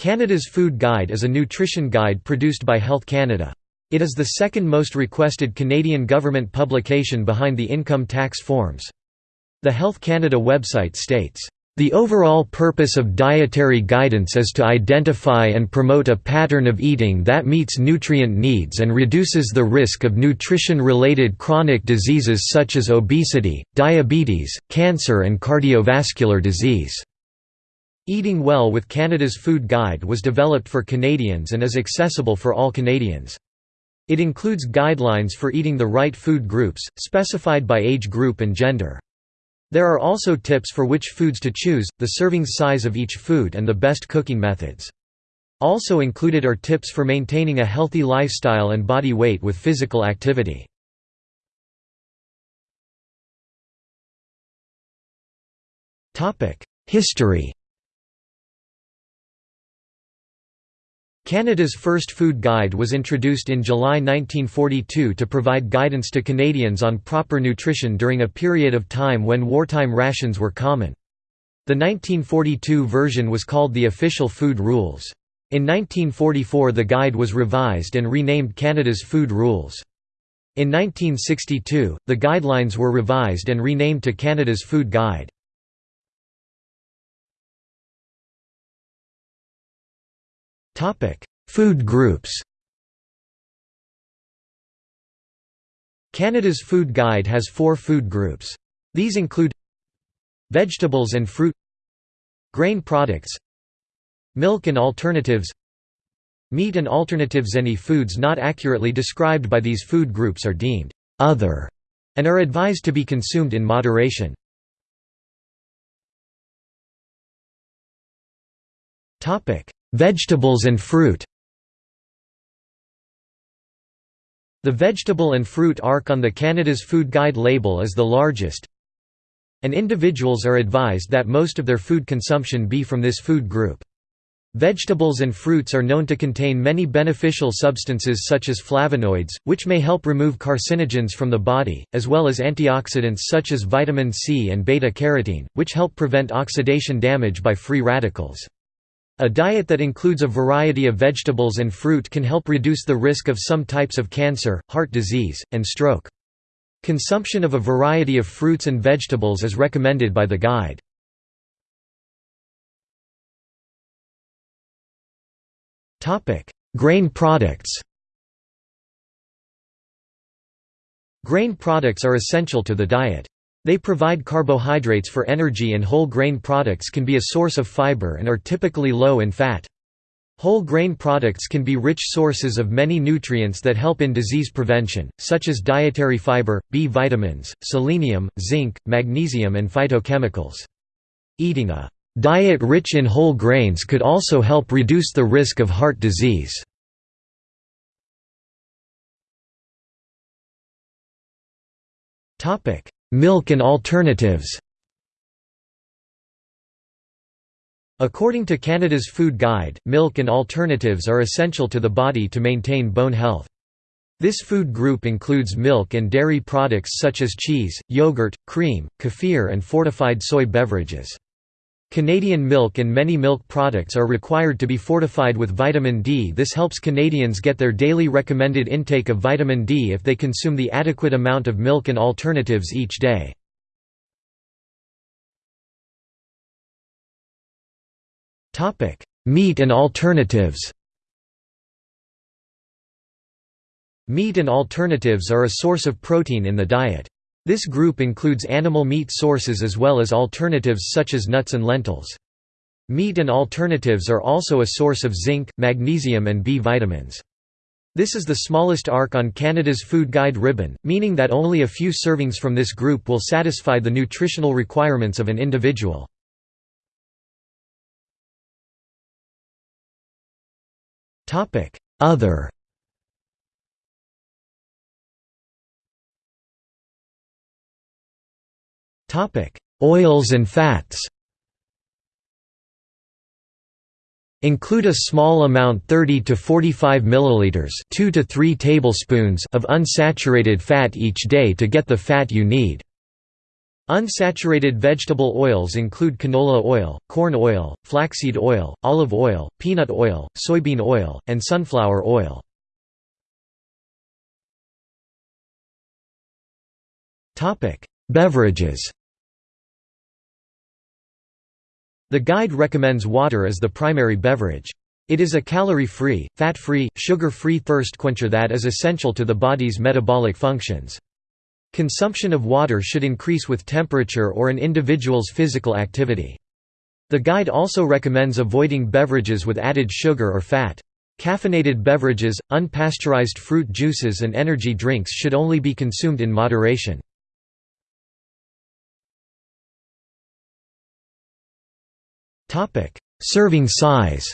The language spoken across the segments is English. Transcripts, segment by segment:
Canada's Food Guide is a nutrition guide produced by Health Canada. It is the second most requested Canadian government publication behind the income tax forms. The Health Canada website states, the overall purpose of dietary guidance is to identify and promote a pattern of eating that meets nutrient needs and reduces the risk of nutrition-related chronic diseases such as obesity, diabetes, cancer and cardiovascular disease. Eating Well with Canada's Food Guide was developed for Canadians and is accessible for all Canadians. It includes guidelines for eating the right food groups, specified by age group and gender. There are also tips for which foods to choose, the serving size of each food and the best cooking methods. Also included are tips for maintaining a healthy lifestyle and body weight with physical activity. History Canada's first food guide was introduced in July 1942 to provide guidance to Canadians on proper nutrition during a period of time when wartime rations were common. The 1942 version was called the Official Food Rules. In 1944 the guide was revised and renamed Canada's Food Rules. In 1962, the guidelines were revised and renamed to Canada's Food Guide. Food groups Canada's Food Guide has four food groups. These include Vegetables and fruit Grain products Milk and alternatives Meat and alternatives Any foods not accurately described by these food groups are deemed «other» and are advised to be consumed in moderation. Vegetables and fruit The vegetable and fruit arc on the Canada's Food Guide label is the largest, and individuals are advised that most of their food consumption be from this food group. Vegetables and fruits are known to contain many beneficial substances such as flavonoids, which may help remove carcinogens from the body, as well as antioxidants such as vitamin C and beta-carotene, which help prevent oxidation damage by free radicals. A diet that includes a variety of vegetables and fruit can help reduce the risk of some types of cancer, heart disease, and stroke. Consumption of a variety of fruits and vegetables is recommended by the guide. Grain products Grain products are essential to the diet. They provide carbohydrates for energy and whole grain products can be a source of fiber and are typically low in fat. Whole grain products can be rich sources of many nutrients that help in disease prevention, such as dietary fiber, B vitamins, selenium, zinc, magnesium and phytochemicals. Eating a diet rich in whole grains could also help reduce the risk of heart disease. Milk and alternatives According to Canada's Food Guide, milk and alternatives are essential to the body to maintain bone health. This food group includes milk and dairy products such as cheese, yogurt, cream, kefir and fortified soy beverages. Canadian milk and many milk products are required to be fortified with vitamin D. This helps Canadians get their daily recommended intake of vitamin D if they consume the adequate amount of milk and alternatives each day. Topic: Meat and alternatives Meat and alternatives are a source of protein in the diet. This group includes animal meat sources as well as alternatives such as nuts and lentils. Meat and alternatives are also a source of zinc, magnesium and B vitamins. This is the smallest arc on Canada's Food Guide ribbon, meaning that only a few servings from this group will satisfy the nutritional requirements of an individual. Other Topic: Oils and fats. Include a small amount 30 to 45 milliliters, 2 to 3 tablespoons of unsaturated fat each day to get the fat you need. Unsaturated vegetable oils include canola oil, corn oil, flaxseed oil, olive oil, peanut oil, soybean oil, and sunflower oil. Beverages The guide recommends water as the primary beverage. It is a calorie-free, fat-free, sugar-free thirst quencher that is essential to the body's metabolic functions. Consumption of water should increase with temperature or an individual's physical activity. The guide also recommends avoiding beverages with added sugar or fat. Caffeinated beverages, unpasteurized fruit juices and energy drinks should only be consumed in moderation. Serving size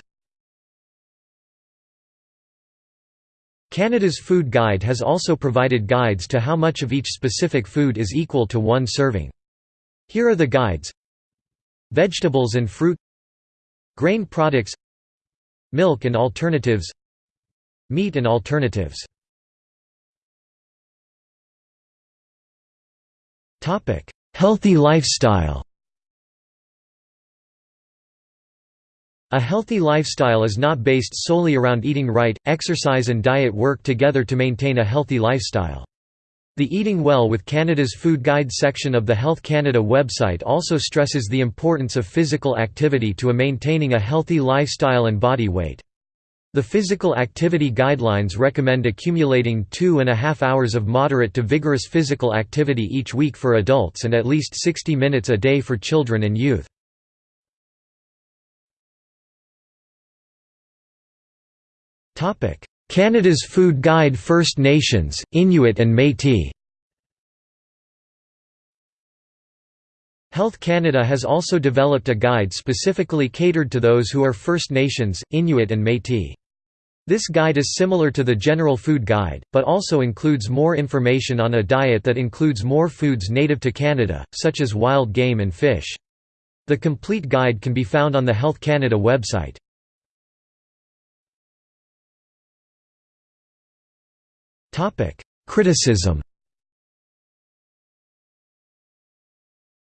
Canada's Food Guide has also provided guides to how much of each specific food is equal to one serving. Here are the guides. Vegetables and fruit. Grain products. Milk and alternatives. Meat and alternatives. Healthy lifestyle A healthy lifestyle is not based solely around eating right, exercise and diet work together to maintain a healthy lifestyle. The Eating Well with Canada's Food Guide section of the Health Canada website also stresses the importance of physical activity to a maintaining a healthy lifestyle and body weight. The physical activity guidelines recommend accumulating two and a half hours of moderate to vigorous physical activity each week for adults and at least 60 minutes a day for children and youth. Canada's Food Guide First Nations, Inuit and Métis Health Canada has also developed a guide specifically catered to those who are First Nations, Inuit and Métis. This guide is similar to the General Food Guide, but also includes more information on a diet that includes more foods native to Canada, such as wild game and fish. The complete guide can be found on the Health Canada website. Criticism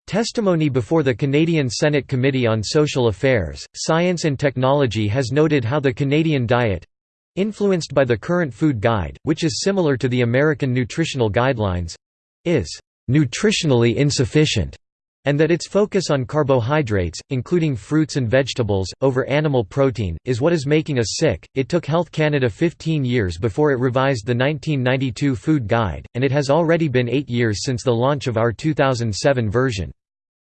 Testimony before the Canadian Senate Committee on Social Affairs, Science and Technology has noted how the Canadian diet—influenced by the current food guide, which is similar to the American nutritional guidelines—is «nutritionally insufficient» and that its focus on carbohydrates, including fruits and vegetables, over animal protein, is what is making us sick. It took Health Canada 15 years before it revised the 1992 Food Guide, and it has already been eight years since the launch of our 2007 version.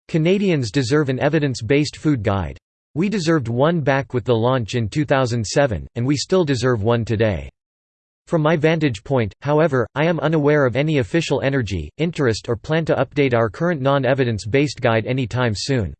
Canadians deserve an evidence-based food guide. We deserved one back with the launch in 2007, and we still deserve one today. From my vantage point, however, I am unaware of any official energy, interest or plan to update our current non-evidence-based guide any time soon.